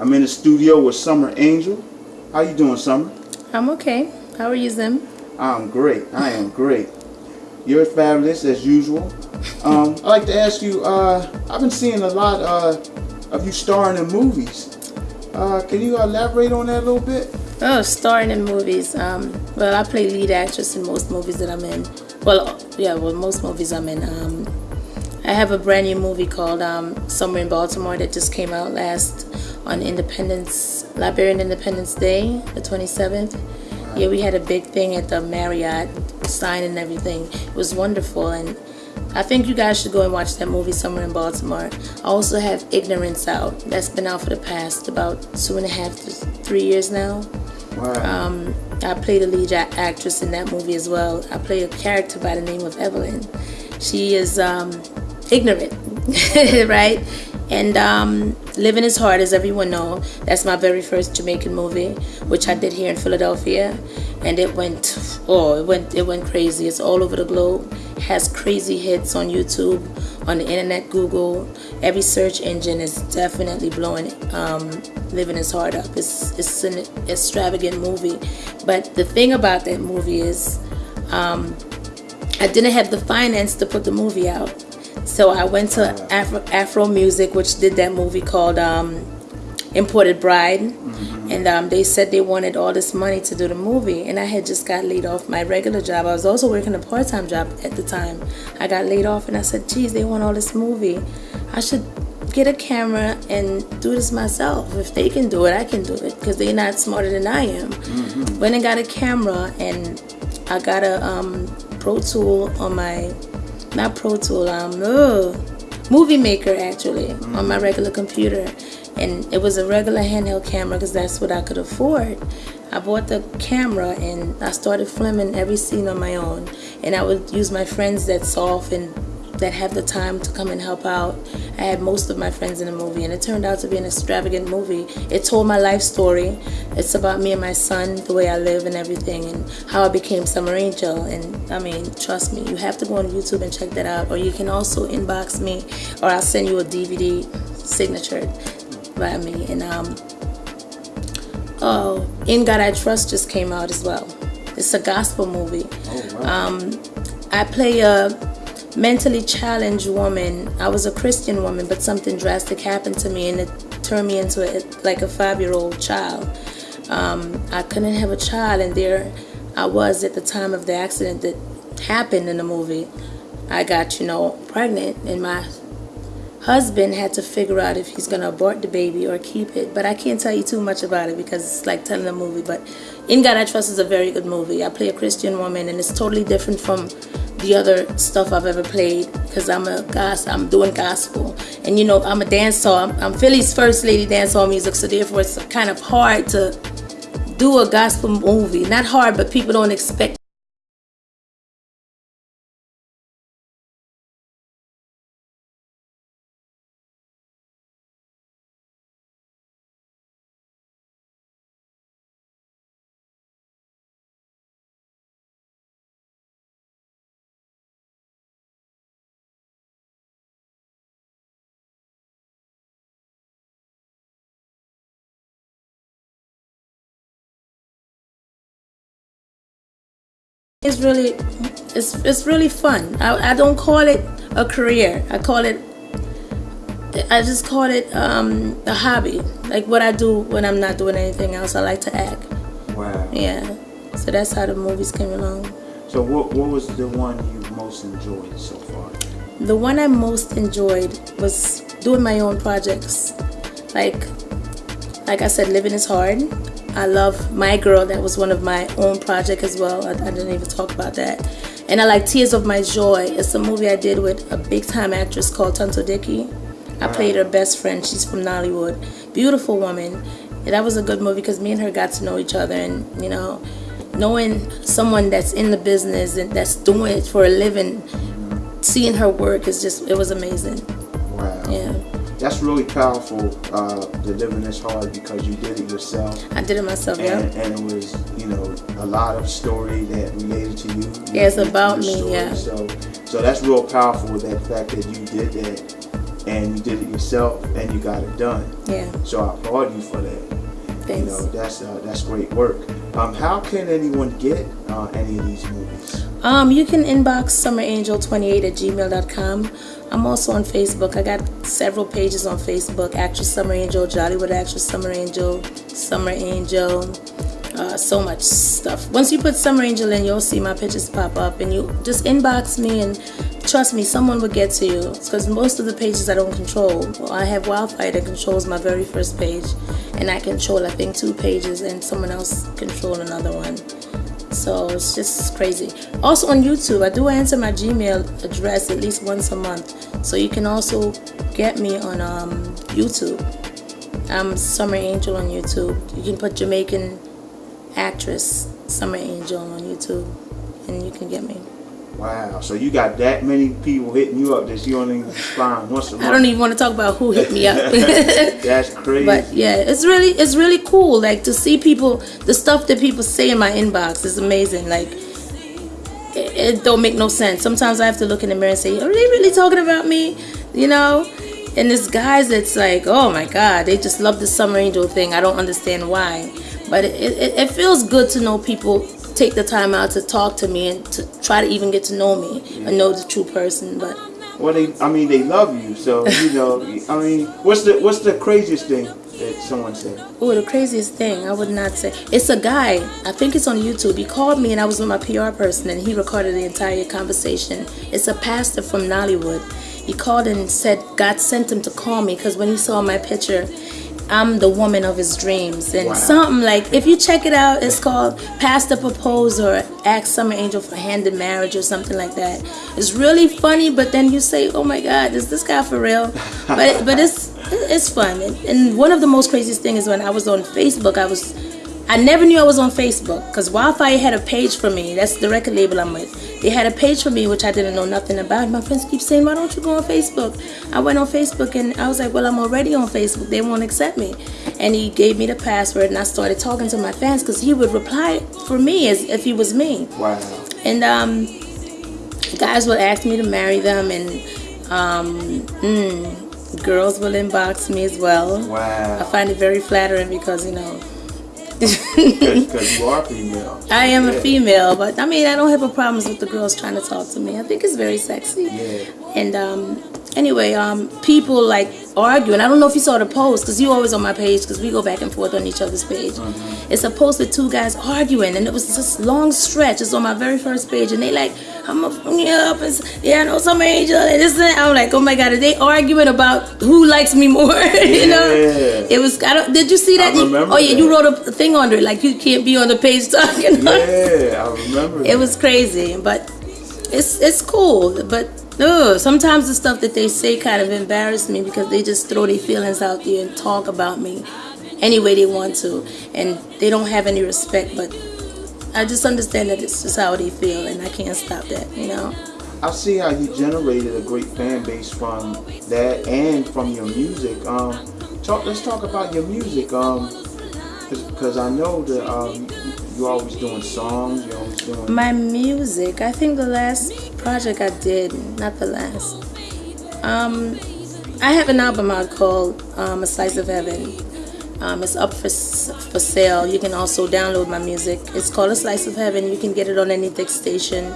I'm in the studio with Summer Angel. How you doing, Summer? I'm okay. How are you, Zim? I'm great. I am great. You're fabulous as usual. Um, I'd like to ask you, uh, I've been seeing a lot uh, of you starring in movies. Uh, can you elaborate on that a little bit? Oh, starring in movies. Um, well, I play lead actress in most movies that I'm in. Well, yeah, well, most movies I'm in. Um, I have a brand new movie called um, Somewhere in Baltimore that just came out last on Independence, Liberian Independence Day, the 27th. Yeah, we had a big thing at the Marriott, sign and everything. It was wonderful, and I think you guys should go and watch that movie somewhere in Baltimore. I also have Ignorance out. That's been out for the past about two and a half to three years now. Wow. Um, I play the lead actress in that movie as well. I play a character by the name of Evelyn. She is um, ignorant, right? And um, Living is Hard, as everyone know, that's my very first Jamaican movie, which I did here in Philadelphia, and it went, oh, it went, it went crazy. It's all over the globe. Has crazy hits on YouTube, on the internet, Google. Every search engine is definitely blowing um, Living is Hard up. It's, it's an extravagant movie, but the thing about that movie is, um, I didn't have the finance to put the movie out. So I went to Afro, Afro Music, which did that movie called um, Imported Bride. Mm-hmm. And um, they said they wanted all this money to do the movie. And I had just got laid off my regular job. I was also working a part time job at the time. I got laid off and I said, geez, they want all this movie. I should get a camera and do this myself. If they can do it, I can do it because they're not smarter than I am. Mm-hmm. Went and got a camera and I got a um, Pro Tool on my not Pro Tool, um, ugh, Movie Maker actually mm. on my regular computer, and it was a regular handheld camera because that's what I could afford. I bought the camera and I started filming every scene on my own, and I would use my friends that off and that have the time to come and help out. I had most of my friends in the movie, and it turned out to be an extravagant movie. It told my life story. It's about me and my son, the way I live and everything, and how I became Summer Angel. And I mean, trust me, you have to go on YouTube and check that out. Or you can also inbox me, or I'll send you a DVD signature by me. And um, oh, In God I Trust just came out as well. It's a gospel movie. Oh, wow. um, I play a mentally challenged woman. I was a Christian woman, but something drastic happened to me and it turned me into a, like a five-year-old child. Um, I couldn't have a child, and there I was at the time of the accident that happened in the movie. I got, you know, pregnant, and my husband had to figure out if he's going to abort the baby or keep it. But I can't tell you too much about it because it's like telling a movie. But In God I Trust is a very good movie. I play a Christian woman, and it's totally different from the other stuff I've ever played because I'm a gospel, I'm doing gospel. And you know, I'm a dancer. I'm, I'm Philly's first lady dancehall music, so therefore it's kind of hard to do a gospel movie. Not hard, but people don't expect It's really, it's, it's really fun. I, I don't call it a career. I call it, I just call it um, a hobby. Like what I do when I'm not doing anything else. I like to act. Wow. Yeah. So that's how the movies came along. So what, what was the one you most enjoyed so far? The one I most enjoyed was doing my own projects. Like, like I said, living is hard. I love My Girl. That was one of my own project as well. I, I, didn't even talk about that. And I like Tears of My Joy. It's a movie I did with a big time actress called Tonto Dikeh. I played her best friend. She's from Nollywood. Beautiful woman. And that was a good movie because me and her got to know each other and, you know, knowing someone that's in the business and that's doing it for a living, seeing her work is just, it was amazing. Wow. Yeah that's really powerful. Uh, the living is hard because you did it yourself. I did it myself, and, yeah. And it was, you know, a lot of story that related to you. Yeah, it's about me, story. yeah. So, so that's real powerful. That fact that you did that and you did it yourself, and you got it done. Yeah. So I applaud you for that. Thanks. You know, that's uh, that's great work. Um, how can anyone get uh, any of these movies? Um, you can inbox summerangel28 at gmail.com. I'm also on Facebook. I got several pages on Facebook. Actress Summer Angel, Jollywood Actress Summer Angel, Summer Angel, uh, so much stuff. Once you put Summer Angel in, you'll see my pictures pop up, and you just inbox me, and trust me, someone will get to you. Because most of the pages I don't control. Well, I have Wildfire that controls my very first page, and I control I think two pages, and someone else control another one. So it's just crazy. Also on YouTube, I do answer my Gmail address at least once a month. So you can also get me on um, YouTube. I'm Summer Angel on YouTube. You can put Jamaican actress Summer Angel on YouTube, and you can get me. Wow. So you got that many people hitting you up that you don't even find once a month. I don't even want to talk about who hit me up. That's crazy. But yeah, it's really it's really cool. Like to see people, the stuff that people say in my inbox is amazing. Like it, it don't make no sense. Sometimes I have to look in the mirror and say, "Are they really talking about me?" You know. And this guys that's like, "Oh my God, they just love the summer angel thing." I don't understand why, but it, it, it feels good to know people take the time out to talk to me and to try to even get to know me and know the true person. But well, they I mean they love you, so you know. I mean, what's the what's the craziest thing that someone said? Oh, the craziest thing, I would not say. It's a guy, I think it's on YouTube. He called me and I was with my PR person and he recorded the entire conversation. It's a pastor from Nollywood. He called and said God sent him to call me because when he saw my picture, I'm the woman of his dreams. And Wow. something like, if you check it out, it's called Pastor Propose or Ask Summer Angel for Hand in Marriage or something like that. It's really funny, but then you say, oh my God, is this guy for real? But, but it's, it's fun. And, and one of the most craziest things is when I was on Facebook, I was, I never knew I was on Facebook because Wildfire had a page for me. That's the record label I'm with. They had a page for me which I didn't know nothing about. My friends keep saying, "Why don't you go on Facebook?" I went on Facebook and I was like, "Well, I'm already on Facebook. They won't accept me." And he gave me the password and I started talking to my fans because he would reply for me as if he was me. Wow. And um, guys will ask me to marry them, and um, mm, girls will inbox me as well. Wow. I find it very flattering because you know Because you are female. I am a female, but I mean I don't have a problems with the girls trying to talk to me. I think it's very sexy. Yeah. And um, anyway, um, people like arguing. I don't know if you saw the post because you always on my page because we go back and forth on each other's page. It's a post with two guys arguing, and it was this long stretch. It's on my very first page, and they like, I'm a yeah, up and yeah, I know some angel, and this and. I'm like, oh my god, are they arguing about who likes me more? you know, it was. I don't. Did you see that? I remember oh yeah, you wrote a thing under it like you can't be on the page talking. Yeah, I remember. It was crazy, but it's it's cool. But ugh, sometimes the stuff that they say kind of embarrass me because they just throw their feelings out there and talk about me any way they want to, and they don't have any respect. But I just understand that it's just how they feel, and I can't stop that. You know. I see how you generated a great fan base from that and from your music. Um, talk. Let's talk about your music. Um, because I know that um, you're always doing songs. You're always doing. My music, I think the last project I did, not the last. Um, I have an album out called um, A Slice of Heaven. Um, it's up for, for sale. You can also download my music. It's called A Slice of Heaven. You can get it on any Dick station.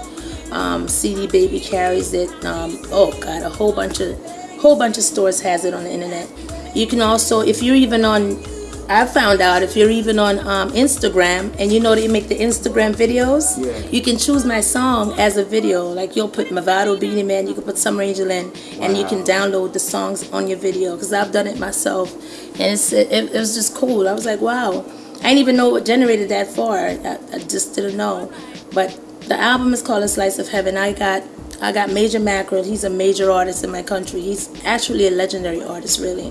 Um, CD Baby carries it. Um, oh God, a whole bunch of whole bunch of stores has it on the internet. You can also, if you're even on I found out if you're even on um, Instagram and you know that you make the Instagram videos, Yeah. you can choose my song as a video. Like you'll put Mavado Beenie Man, you can put Summer Angel in, and you can download the songs on your video. Because I've done it myself, and it's, it, it was just cool. I was like, wow. I didn't even know what generated that far. I, I just didn't know. But the album is called A Slice of Heaven. I got I got Major Mackerel. He's a major artist in my country. He's actually a legendary artist, really.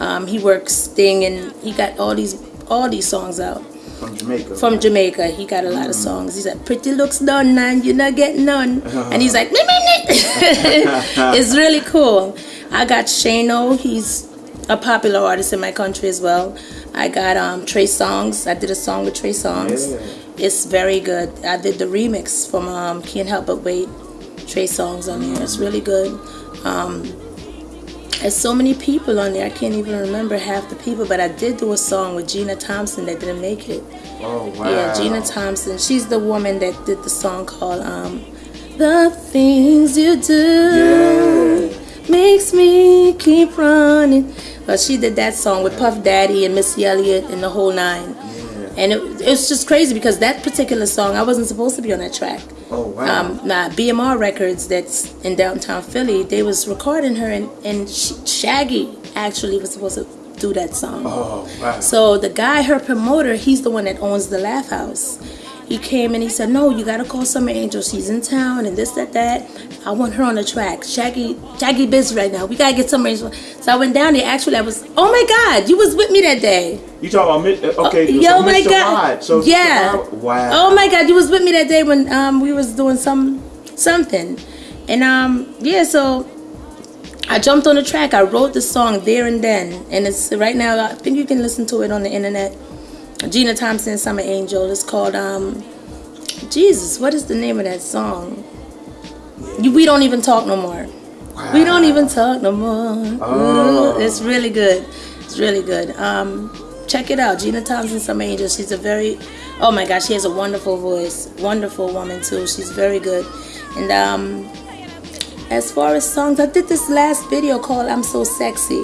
Um, he works thing and he got all these all these songs out From Jamaica. from Jamaica. He got a lot of songs. He's like, "Pretty looks done, man. You're not getting none," and he's like, "Meh, meh, meh." "It's really cool." I got Shano. He's a popular artist in my country as well. I got um, Trey Songz. I did a song with Trey Songz. Yeah. It's very good. I did the remix from um, Can't Help But Wait. Trey Songz on there. It's really good. Um, There's so many people on there. I can't even remember half the people, but I did do a song with Gina Thompson that didn't make it. Oh wow. Yeah, Gina Thompson. She's the woman that did the song called um, "The Things You Do Yeah. Makes Me Keep Running." Well, she did that song with Puff Daddy and Missy Elliott and the whole nine. Yeah. And it, it's just crazy because that particular song, I wasn't supposed to be on that track. Oh wow. Um, now BMR Records, that's in downtown Philly, they was recording her, and and Shaggy actually was supposed to do that song. oh wow. So the guy, her promoter, he's the one that owns the Laff House. He came and he said, "No, you gotta call Summer Angel. She's in town, and this, that, that. I want her on the track. Shaggy, Shaggy busy right now. We gotta get Summer Angel." So I went down there. Actually, I was. Oh my God, you was with me that day. you talk about uh, okay? Oh, my Mr. God. Rod. So Yeah. Rod- Wow. Oh my God, you was with me that day when um we was doing some something, and um yeah, so I jumped on the track. I wrote the song there and then, and it's right now. I think you can listen to it on the internet. Gina Thompson, Summer Angel. It's called um Jesus. What is the name of that song? We don't even talk no more. We don't even talk no more. Oh. Ooh, It's really good. It's really good. Um, check it out. Gina Thompson, Summer Angel. She's a very, oh my gosh, she has a wonderful voice. Wonderful woman too. She's very good. And um, as far as songs, I did this last video called "I'm So Sexy"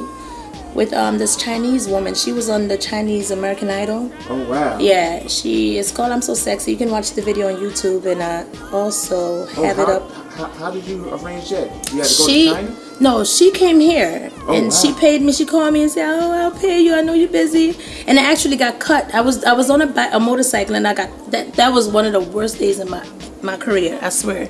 with um this Chinese woman. She was on the Chinese American Idol. Oh wow. Yeah, she is called "I'm So Sexy." You can watch the video on YouTube and uh, also Oh, have how, it up. How, how did you arrange that? You had to go She to China. no, she came here Oh, and wow. she paid me. She called me and said, "Oh, I'll pay you. I know you're busy." And I actually got cut. I was I was on a, a motorcycle and I got that. That was one of the worst days in my my career. I swear,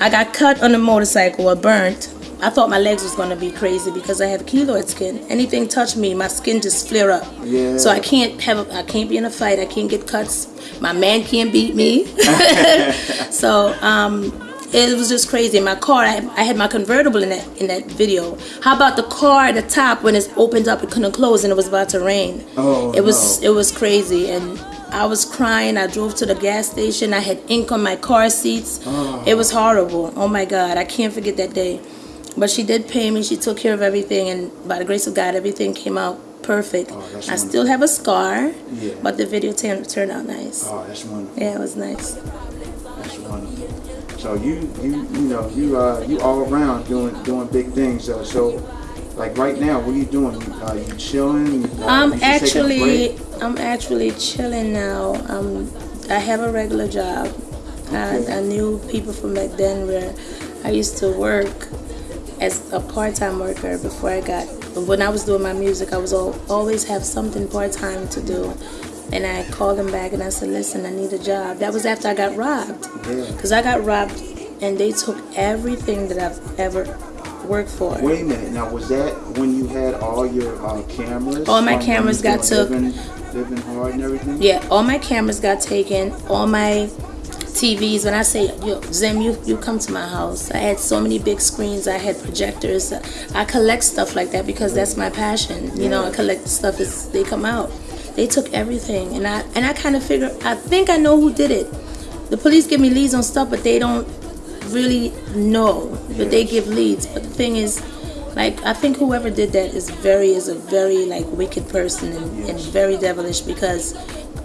I got cut on a motorcycle or burnt. I thought my legs was gonna be crazy because I have keloid skin. Anything touch me, my skin just flare up. Yeah. So I can't have a, I can't be in a fight. I can't get cuts. My man can't beat me. so um, it was just crazy. My car, I, I had my convertible in that in that video. How about the car at the top when it's opened up, it couldn't close and it was about to rain. Oh, it was no. it was crazy and. I was crying. I drove to the gas station. I had ink on my car seats. Oh. It was horrible. Oh my God, I can't forget that day. But she did pay me. She took care of everything, and by the grace of God, everything came out perfect. Oh, I still have a scar, Yeah. but the video turned turned out nice. Oh, that's wonderful. Yeah, it was nice. That's wonderful. So you you you know you uh you all around doing doing big things. Uh, so like right now, what are you doing? You, uh, you chilling? Uh, I'm you just taking a actually? I'm actually chilling now. Um, I have a regular job. I, Okay. I knew people from back then where I used to work as a part-time worker before I got. When I was doing my music, I was al- always have something part-time to do. And I called him back and I said, "Listen, I need a job." That was after I got robbed. Yeah. Because I got robbed, and they took everything that I've ever worked for. Wait a minute. Now was that when you had all your uh, cameras? All my cameras got took. Living, living hard and everything. Yeah, all my cameras got taken. All my TVs. When I say, yo, Zim, you, you come to my house. I had so many big screens. I had projectors. I collect stuff like that because that's my passion. You know, I collect stuff as they come out. They took everything, and I and I kind of figure. I think I know who did it. The police give me leads on stuff, but they don't really know. But they give leads. But the thing is, like I think whoever did that is very is a very like wicked person and, and very devilish because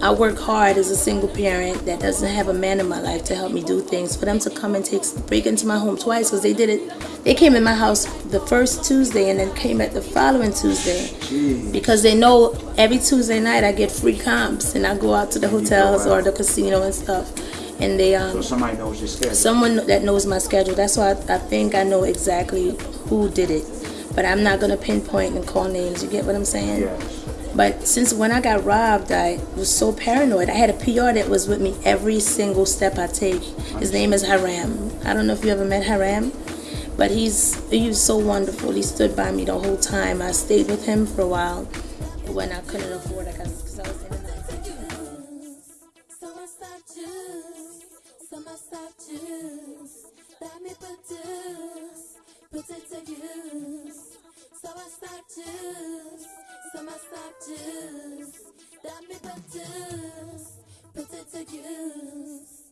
I work hard as a single parent that doesn't have a man in my life to help me do things. For them to come and take break into my home twice because they did it. They came in my house the first Tuesday and then came at the following Tuesday Jeez. because they know every Tuesday night I get free comps and I go out to the hotels or the casino and stuff. And they um So somebody knows your schedule. someone that knows my schedule. That's why I, I think I know exactly who did it. But I'm not gonna pinpoint and call names. You get what I'm saying? yes. But since when I got robbed, I was so paranoid. I had a PR that was with me every single step I take. His name is Haram. I don't know if you ever met Haram, but he's he was so wonderful. He stood by me the whole time. I stayed with him for a while when I couldn't afford it because I was in and out. Summer stock juice, summer so some massages that me better, put it to use.